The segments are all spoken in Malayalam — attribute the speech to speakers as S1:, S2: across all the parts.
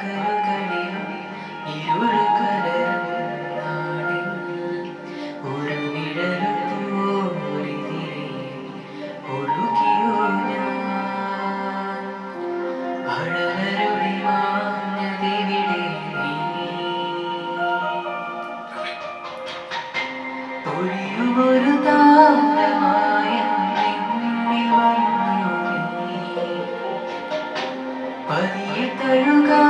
S1: കരകളിലും ഇരുൾ ഒരു പതിയെ തഴുകാ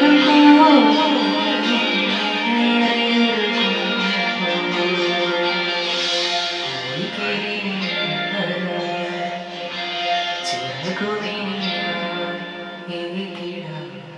S1: the golden hair in the